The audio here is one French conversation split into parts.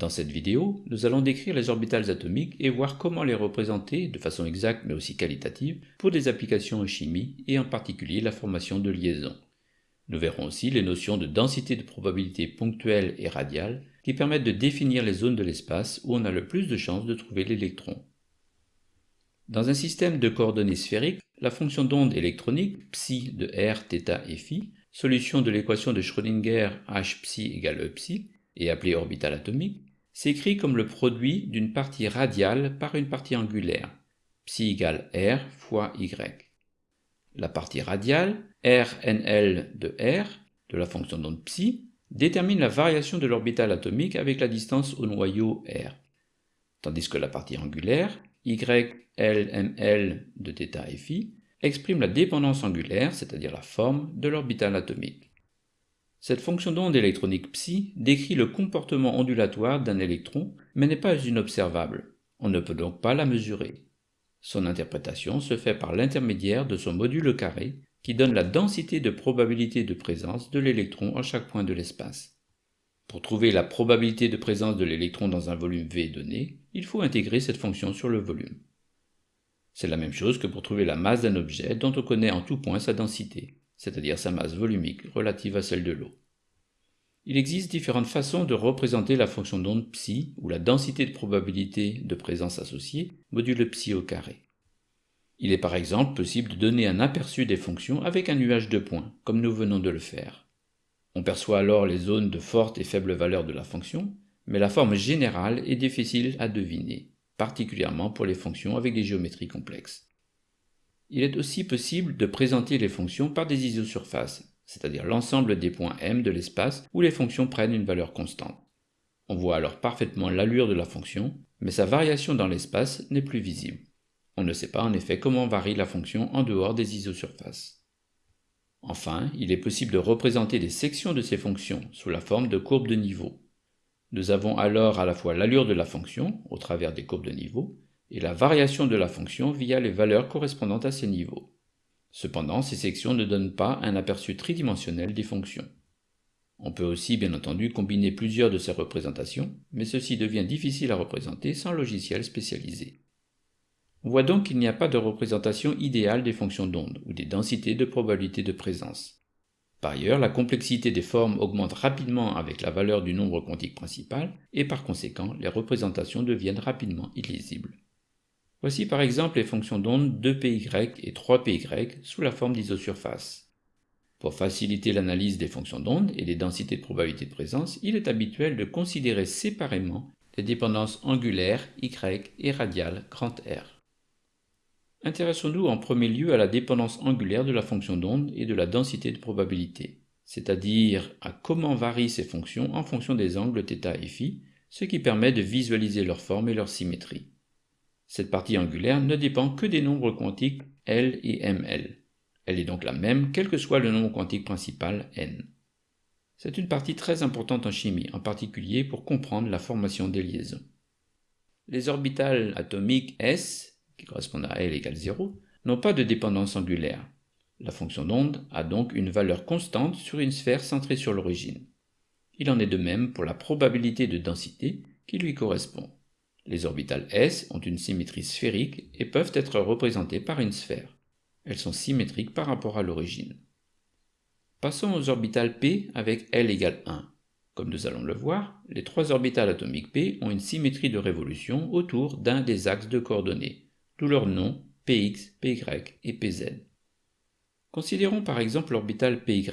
Dans cette vidéo, nous allons décrire les orbitales atomiques et voir comment les représenter de façon exacte mais aussi qualitative pour des applications en chimie et en particulier la formation de liaisons. Nous verrons aussi les notions de densité de probabilité ponctuelle et radiale qui permettent de définir les zones de l'espace où on a le plus de chances de trouver l'électron. Dans un système de coordonnées sphériques, la fonction d'onde électronique psi de r, θ et φ, solution de l'équation de Schrödinger h psi égale e psi, et appelé orbital atomique, s'écrit comme le produit d'une partie radiale par une partie angulaire, psi égale r fois y. La partie radiale, RNL de r, de la fonction d'onde psi, détermine la variation de l'orbital atomique avec la distance au noyau r, tandis que la partie angulaire, YLML de θ et phi, exprime la dépendance angulaire, c'est-à-dire la forme, de l'orbital atomique. Cette fonction d'onde électronique psi décrit le comportement ondulatoire d'un électron, mais n'est pas inobservable. On ne peut donc pas la mesurer. Son interprétation se fait par l'intermédiaire de son module carré, qui donne la densité de probabilité de présence de l'électron en chaque point de l'espace. Pour trouver la probabilité de présence de l'électron dans un volume V donné, il faut intégrer cette fonction sur le volume. C'est la même chose que pour trouver la masse d'un objet dont on connaît en tout point sa densité c'est-à-dire sa masse volumique relative à celle de l'eau. Il existe différentes façons de représenter la fonction d'onde psi, ou la densité de probabilité de présence associée, module psi au carré. Il est par exemple possible de donner un aperçu des fonctions avec un nuage de points, comme nous venons de le faire. On perçoit alors les zones de forte et faible valeur de la fonction, mais la forme générale est difficile à deviner, particulièrement pour les fonctions avec des géométries complexes. Il est aussi possible de présenter les fonctions par des isosurfaces, c'est-à-dire l'ensemble des points m de l'espace où les fonctions prennent une valeur constante. On voit alors parfaitement l'allure de la fonction, mais sa variation dans l'espace n'est plus visible. On ne sait pas en effet comment varie la fonction en dehors des isosurfaces. Enfin, il est possible de représenter des sections de ces fonctions sous la forme de courbes de niveau. Nous avons alors à la fois l'allure de la fonction, au travers des courbes de niveau, et la variation de la fonction via les valeurs correspondantes à ces niveaux. Cependant, ces sections ne donnent pas un aperçu tridimensionnel des fonctions. On peut aussi bien entendu combiner plusieurs de ces représentations, mais ceci devient difficile à représenter sans logiciel spécialisé. On voit donc qu'il n'y a pas de représentation idéale des fonctions d'onde ou des densités de probabilité de présence. Par ailleurs, la complexité des formes augmente rapidement avec la valeur du nombre quantique principal et par conséquent, les représentations deviennent rapidement illisibles. Voici par exemple les fonctions d'onde 2py et 3py sous la forme d'isosurface. Pour faciliter l'analyse des fonctions d'onde et des densités de probabilité de présence, il est habituel de considérer séparément les dépendances angulaires y et radiales R. Intéressons-nous en premier lieu à la dépendance angulaire de la fonction d'onde et de la densité de probabilité, c'est-à-dire à comment varient ces fonctions en fonction des angles θ et φ, ce qui permet de visualiser leur forme et leur symétrie. Cette partie angulaire ne dépend que des nombres quantiques L et ML. Elle est donc la même quel que soit le nombre quantique principal n. C'est une partie très importante en chimie, en particulier pour comprendre la formation des liaisons. Les orbitales atomiques S, qui correspondent à L égale 0, n'ont pas de dépendance angulaire. La fonction d'onde a donc une valeur constante sur une sphère centrée sur l'origine. Il en est de même pour la probabilité de densité qui lui correspond. Les orbitales s ont une symétrie sphérique et peuvent être représentées par une sphère. Elles sont symétriques par rapport à l'origine. Passons aux orbitales p avec L égale 1. Comme nous allons le voir, les trois orbitales atomiques p ont une symétrie de révolution autour d'un des axes de coordonnées, d'où leurs noms px, py et pz. Considérons par exemple l'orbital py.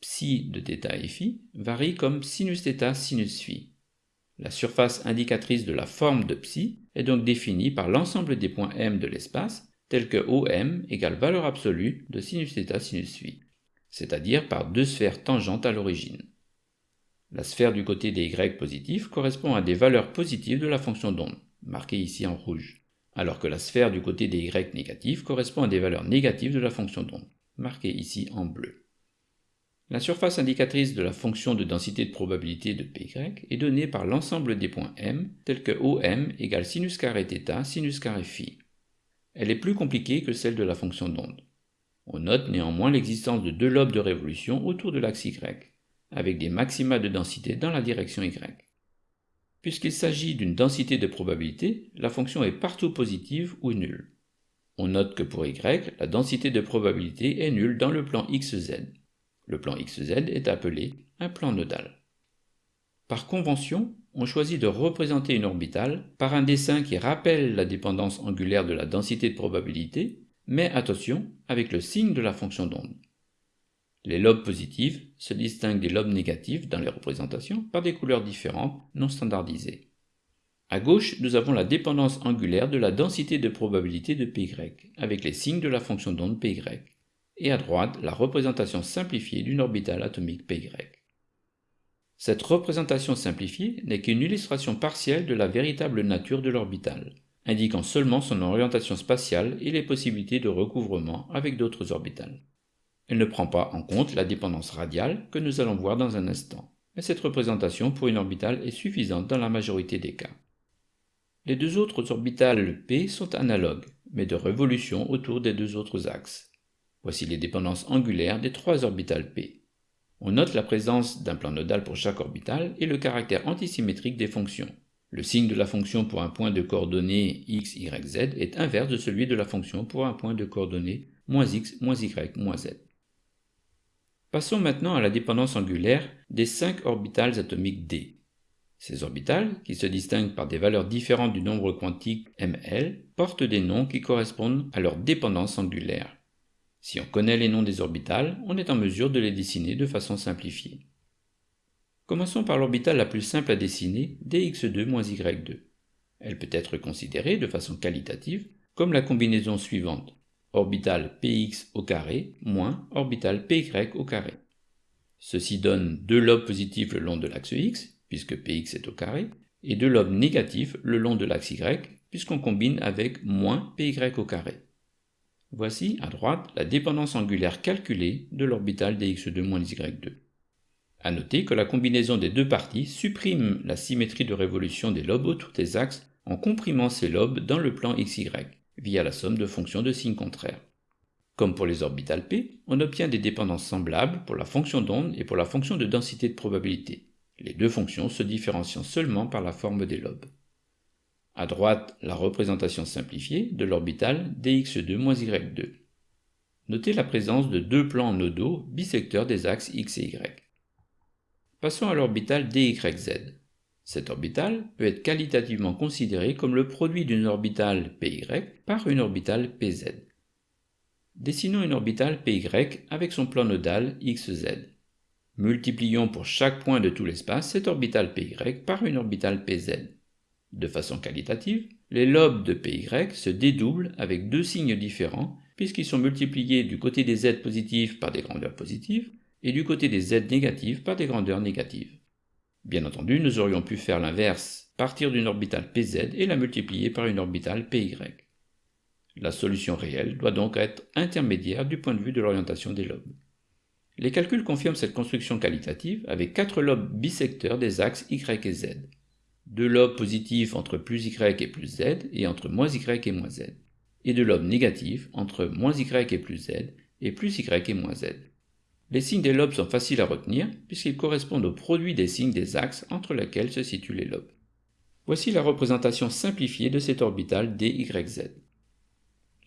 Psi de θ et φ varie comme sinus θ sinus φ. La surface indicatrice de la forme de psi est donc définie par l'ensemble des points m de l'espace, tels que OM égale valeur absolue de sinus θ sinus phi, c'est-à-dire par deux sphères tangentes à l'origine. La sphère du côté des y positifs correspond à des valeurs positives de la fonction d'onde, marquée ici en rouge, alors que la sphère du côté des y négatifs correspond à des valeurs négatives de la fonction d'onde, marquée ici en bleu. La surface indicatrice de la fonction de densité de probabilité de Py est donnée par l'ensemble des points m, tels que OM égale sinus carré θ sinus carré. Elle est plus compliquée que celle de la fonction d'onde. On note néanmoins l'existence de deux lobes de révolution autour de l'axe y, avec des maxima de densité dans la direction y. Puisqu'il s'agit d'une densité de probabilité, la fonction est partout positive ou nulle. On note que pour y, la densité de probabilité est nulle dans le plan xz. Le plan xz est appelé un plan nodal. Par convention, on choisit de représenter une orbitale par un dessin qui rappelle la dépendance angulaire de la densité de probabilité, mais attention avec le signe de la fonction d'onde. Les lobes positifs se distinguent des lobes négatifs dans les représentations par des couleurs différentes non standardisées. À gauche, nous avons la dépendance angulaire de la densité de probabilité de Py, avec les signes de la fonction d'onde Py, et à droite, la représentation simplifiée d'une orbitale atomique Py. Cette représentation simplifiée n'est qu'une illustration partielle de la véritable nature de l'orbitale, indiquant seulement son orientation spatiale et les possibilités de recouvrement avec d'autres orbitales. Elle ne prend pas en compte la dépendance radiale que nous allons voir dans un instant, mais cette représentation pour une orbitale est suffisante dans la majorité des cas. Les deux autres orbitales P sont analogues, mais de révolution autour des deux autres axes. Voici les dépendances angulaires des trois orbitales P. On note la présence d'un plan nodal pour chaque orbital et le caractère antisymétrique des fonctions. Le signe de la fonction pour un point de coordonnées x, y, z est inverse de celui de la fonction pour un point de coordonnées moins x, moins y, moins z. Passons maintenant à la dépendance angulaire des cinq orbitales atomiques d. Ces orbitales, qui se distinguent par des valeurs différentes du nombre quantique ml, portent des noms qui correspondent à leur dépendance angulaire. Si on connaît les noms des orbitales, on est en mesure de les dessiner de façon simplifiée. Commençons par l'orbitale la plus simple à dessiner, dx2-y2. Elle peut être considérée de façon qualitative comme la combinaison suivante orbital px au carré moins orbital py au carré. Ceci donne deux lobes positifs le long de l'axe x puisque px est au carré, et deux lobes négatifs le long de l'axe y, puisqu'on combine avec moins py au carré. Voici, à droite, la dépendance angulaire calculée de l'orbital dx2-y2. A noter que la combinaison des deux parties supprime la symétrie de révolution des lobes autour des axes en comprimant ces lobes dans le plan xy, via la somme de fonctions de signes contraires. Comme pour les orbitales p, on obtient des dépendances semblables pour la fonction d'onde et pour la fonction de densité de probabilité les deux fonctions se différenciant seulement par la forme des lobes. À droite, la représentation simplifiée de l'orbital dx2-y2. Notez la présence de deux plans nodaux bisecteurs des axes x et y. Passons à l'orbital dyz. Cet orbital peut être qualitativement considéré comme le produit d'une orbitale py par une orbitale pz. Dessinons une orbitale py avec son plan nodal xz. Multiplions pour chaque point de tout l'espace cet orbital py par une orbitale pz. De façon qualitative, les lobes de py se dédoublent avec deux signes différents puisqu'ils sont multipliés du côté des z positifs par des grandeurs positives et du côté des z négatives par des grandeurs négatives. Bien entendu, nous aurions pu faire l'inverse, partir d'une orbitale pz et la multiplier par une orbitale py. La solution réelle doit donc être intermédiaire du point de vue de l'orientation des lobes. Les calculs confirment cette construction qualitative avec quatre lobes bisecteurs des axes y et z. Deux lobes positifs entre plus y et plus z et entre moins y et moins z. Et deux lobes négatifs entre moins y et plus z et plus y et moins z. Les signes des lobes sont faciles à retenir puisqu'ils correspondent au produit des signes des axes entre lesquels se situent les lobes. Voici la représentation simplifiée de cet orbital dyz.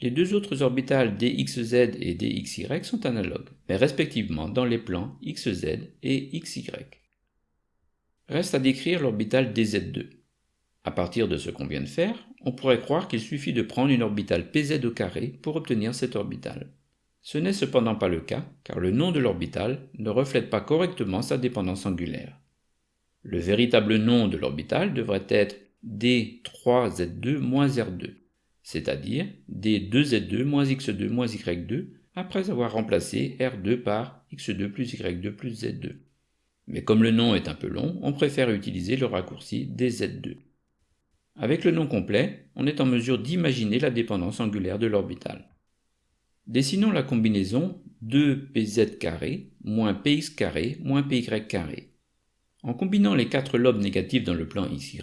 Les deux autres orbitales dxz et dxy sont analogues, mais respectivement dans les plans xz et xy. Reste à décrire l'orbital dz2. À partir de ce qu'on vient de faire, on pourrait croire qu'il suffit de prendre une orbitale pz au carré pour obtenir cette orbitale. Ce n'est cependant pas le cas, car le nom de l'orbital ne reflète pas correctement sa dépendance angulaire. Le véritable nom de l'orbital devrait être d3z2-r2 c'est-à-dire d2z2 moins x2 moins y2 après avoir remplacé r2 par x2 plus y2 plus z2. Mais comme le nom est un peu long, on préfère utiliser le raccourci dz2. Avec le nom complet, on est en mesure d'imaginer la dépendance angulaire de l'orbital. Dessinons la combinaison 2pz carré moins px moins py. En combinant les quatre lobes négatifs dans le plan xy,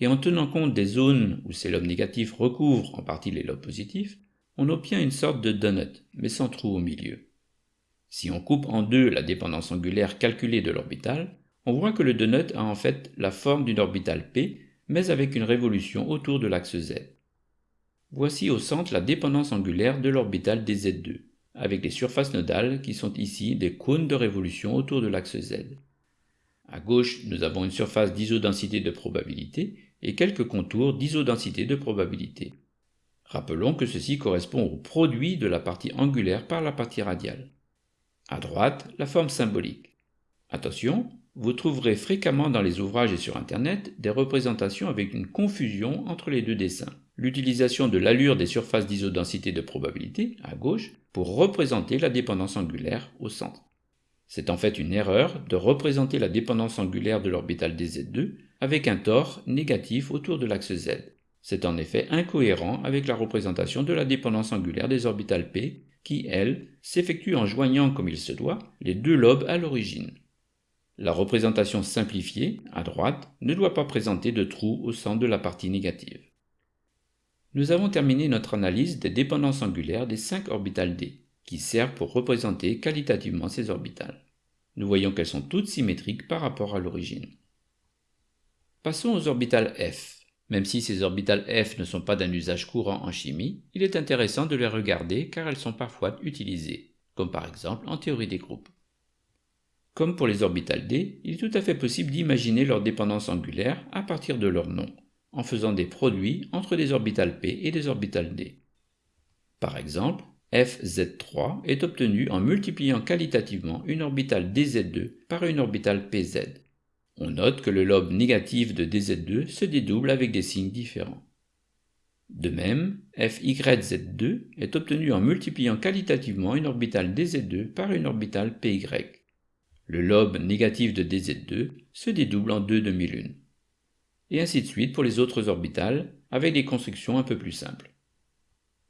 et en tenant compte des zones où ces lobes négatifs recouvrent en partie les lobes positifs, on obtient une sorte de donut, mais sans trou au milieu. Si on coupe en deux la dépendance angulaire calculée de l'orbital, on voit que le donut a en fait la forme d'une orbitale p, mais avec une révolution autour de l'axe z. Voici au centre la dépendance angulaire de l'orbitale dz2, avec les surfaces nodales qui sont ici des cônes de révolution autour de l'axe z. À gauche, nous avons une surface d'isodensité de probabilité et quelques contours d'isodensité de probabilité. Rappelons que ceci correspond au produit de la partie angulaire par la partie radiale. À droite, la forme symbolique. Attention, vous trouverez fréquemment dans les ouvrages et sur Internet des représentations avec une confusion entre les deux dessins. L'utilisation de l'allure des surfaces d'isodensité de probabilité, à gauche, pour représenter la dépendance angulaire au centre. C'est en fait une erreur de représenter la dépendance angulaire de l'orbitale dz2 avec un tore négatif autour de l'axe z. C'est en effet incohérent avec la représentation de la dépendance angulaire des orbitales p qui, elle, s'effectue en joignant comme il se doit les deux lobes à l'origine. La représentation simplifiée, à droite, ne doit pas présenter de trou au centre de la partie négative. Nous avons terminé notre analyse des dépendances angulaires des cinq orbitales d, qui servent pour représenter qualitativement ces orbitales. Nous voyons qu'elles sont toutes symétriques par rapport à l'origine. Passons aux orbitales f. Même si ces orbitales f ne sont pas d'un usage courant en chimie, il est intéressant de les regarder car elles sont parfois utilisées, comme par exemple en théorie des groupes. Comme pour les orbitales d, il est tout à fait possible d'imaginer leur dépendance angulaire à partir de leur nom, en faisant des produits entre des orbitales p et des orbitales d. Par exemple, FZ3 est obtenu en multipliant qualitativement une orbitale DZ2 par une orbitale PZ. On note que le lobe négatif de DZ2 se dédouble avec des signes différents. De même, FYZ2 est obtenu en multipliant qualitativement une orbitale DZ2 par une orbitale PY. Le lobe négatif de DZ2 se dédouble en deux demi-lunes. Et ainsi de suite pour les autres orbitales, avec des constructions un peu plus simples.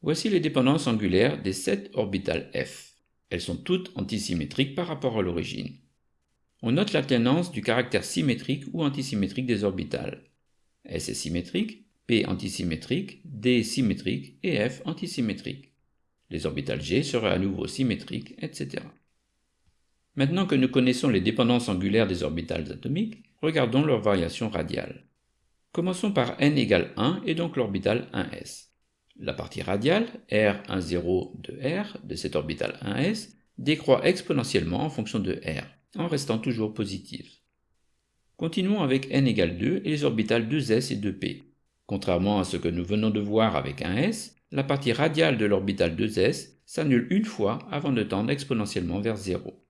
Voici les dépendances angulaires des sept orbitales F. Elles sont toutes antisymétriques par rapport à l'origine. On note l'alternance du caractère symétrique ou antisymétrique des orbitales. S est symétrique, P antisymétrique, D symétrique et F antisymétrique. Les orbitales G seraient à nouveau symétriques, etc. Maintenant que nous connaissons les dépendances angulaires des orbitales atomiques, regardons leurs variations radiales. Commençons par n égale 1 et donc l'orbitale 1s. La partie radiale, R10 de R, de cette orbitale 1s, décroît exponentiellement en fonction de R, en restant toujours positive. Continuons avec n égale 2 et les orbitales 2s et 2p. Contrairement à ce que nous venons de voir avec 1s, la partie radiale de l'orbitale 2s s'annule une fois avant de tendre exponentiellement vers 0.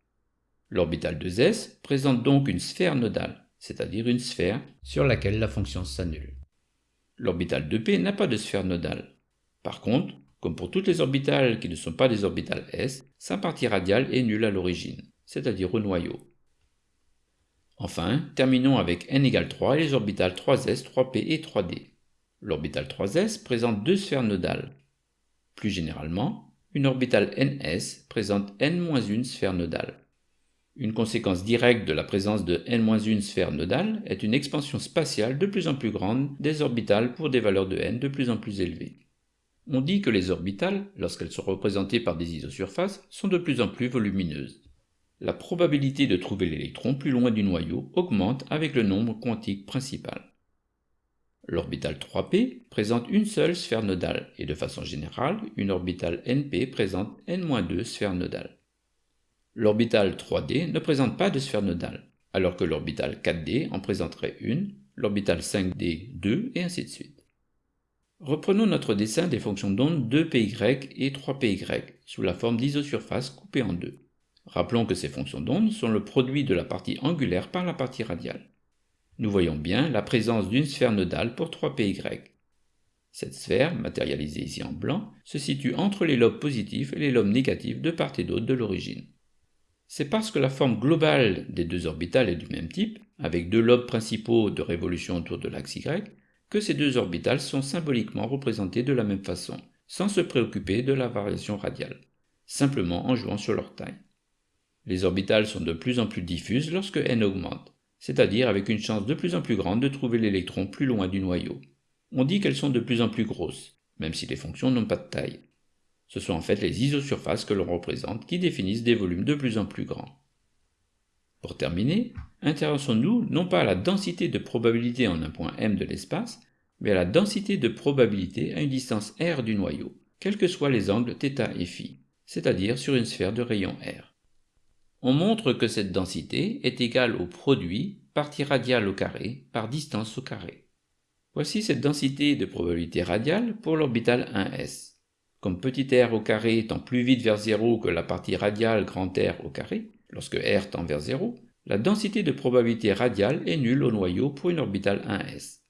L'orbitale 2s présente donc une sphère nodale, c'est-à-dire une sphère sur laquelle la fonction s'annule. L'orbitale 2p n'a pas de sphère nodale. Par contre, comme pour toutes les orbitales qui ne sont pas des orbitales s, sa partie radiale est nulle à l'origine, c'est-à-dire au noyau. Enfin, terminons avec n égale 3 et les orbitales 3s, 3p et 3d. L'orbitale 3s présente deux sphères nodales. Plus généralement, une orbitale ns présente n-1 sphère nodale. Une conséquence directe de la présence de n-1 sphère nodale est une expansion spatiale de plus en plus grande des orbitales pour des valeurs de n de plus en plus élevées. On dit que les orbitales, lorsqu'elles sont représentées par des isosurfaces, sont de plus en plus volumineuses. La probabilité de trouver l'électron plus loin du noyau augmente avec le nombre quantique principal. L'orbitale 3p présente une seule sphère nodale, et de façon générale, une orbitale np présente n-2 sphères nodales. L'orbitale 3D ne présente pas de sphère nodale, alors que l'orbitale 4D en présenterait une, l'orbitale 5D 2 et ainsi de suite. Reprenons notre dessin des fonctions d'onde 2py et 3py sous la forme d'isosurface coupée en deux. Rappelons que ces fonctions d'onde sont le produit de la partie angulaire par la partie radiale. Nous voyons bien la présence d'une sphère nodale pour 3py. Cette sphère, matérialisée ici en blanc, se situe entre les lobes positifs et les lobes négatifs de part et d'autre de l'origine. C'est parce que la forme globale des deux orbitales est du même type, avec deux lobes principaux de révolution autour de l'axe Y, que ces deux orbitales sont symboliquement représentées de la même façon, sans se préoccuper de la variation radiale, simplement en jouant sur leur taille. Les orbitales sont de plus en plus diffuses lorsque n augmente, c'est-à-dire avec une chance de plus en plus grande de trouver l'électron plus loin du noyau. On dit qu'elles sont de plus en plus grosses, même si les fonctions n'ont pas de taille. Ce sont en fait les isosurfaces que l'on représente qui définissent des volumes de plus en plus grands. Pour terminer, intéressons-nous non pas à la densité de probabilité en un point m de l'espace, mais à la densité de probabilité à une distance r du noyau, quels que soient les angles θ et φ, c'est-à-dire sur une sphère de rayon r. On montre que cette densité est égale au produit partie radiale au carré par distance au carré. Voici cette densité de probabilité radiale pour l'orbital 1s. Comme petit r au carré étant plus vite vers 0 que la partie radiale grand R au carré, lorsque r tend vers 0, la densité de probabilité radiale est nulle au noyau pour une orbitale 1s.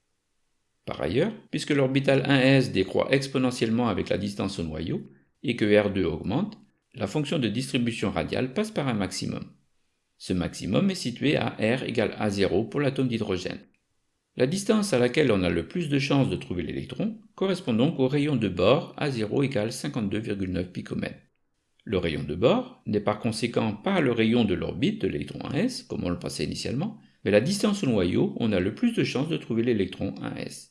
Par ailleurs, puisque l'orbital 1s décroît exponentiellement avec la distance au noyau, et que R2 augmente, la fonction de distribution radiale passe par un maximum. Ce maximum est situé à R égale A0 pour l'atome d'hydrogène. La distance à laquelle on a le plus de chances de trouver l'électron correspond donc au rayon de bord A0 égale 52,9 picomètres. Le rayon de bord n'est par conséquent pas le rayon de l'orbite de l'électron 1s, comme on le pensait initialement, mais la distance au noyau où on a le plus de chances de trouver l'électron 1s.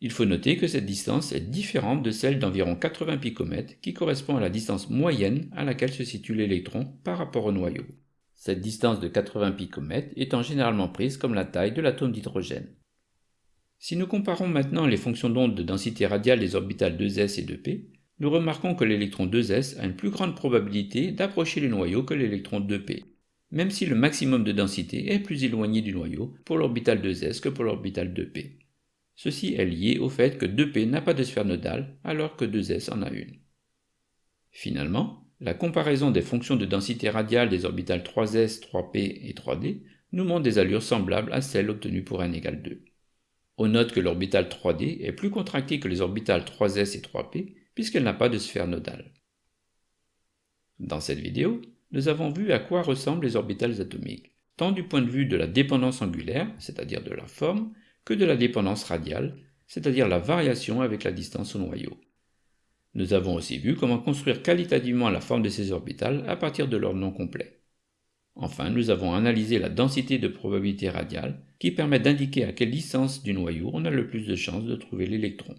Il faut noter que cette distance est différente de celle d'environ 80 picomètres qui correspond à la distance moyenne à laquelle se situe l'électron par rapport au noyau. Cette distance de 80 picomètres étant généralement prise comme la taille de l'atome d'hydrogène. Si nous comparons maintenant les fonctions d'onde de densité radiale des orbitales 2s et 2p, nous remarquons que l'électron 2s a une plus grande probabilité d'approcher le noyau que l'électron 2p, même si le maximum de densité est plus éloigné du noyau pour l'orbital 2s que pour l'orbital 2p. Ceci est lié au fait que 2p n'a pas de sphère nodale alors que 2s en a une. Finalement, la comparaison des fonctions de densité radiale des orbitales 3s, 3p et 3d nous montre des allures semblables à celles obtenues pour n égale 2. On note que l'orbital 3d est plus contractée que les orbitales 3s et 3p puisqu'elle n'a pas de sphère nodale. Dans cette vidéo, nous avons vu à quoi ressemblent les orbitales atomiques, tant du point de vue de la dépendance angulaire, c'est-à-dire de la forme, que de la dépendance radiale, c'est-à-dire la variation avec la distance au noyau. Nous avons aussi vu comment construire qualitativement la forme de ces orbitales à partir de leur nom complet. Enfin, nous avons analysé la densité de probabilité radiale qui permet d'indiquer à quelle distance du noyau on a le plus de chances de trouver l'électron.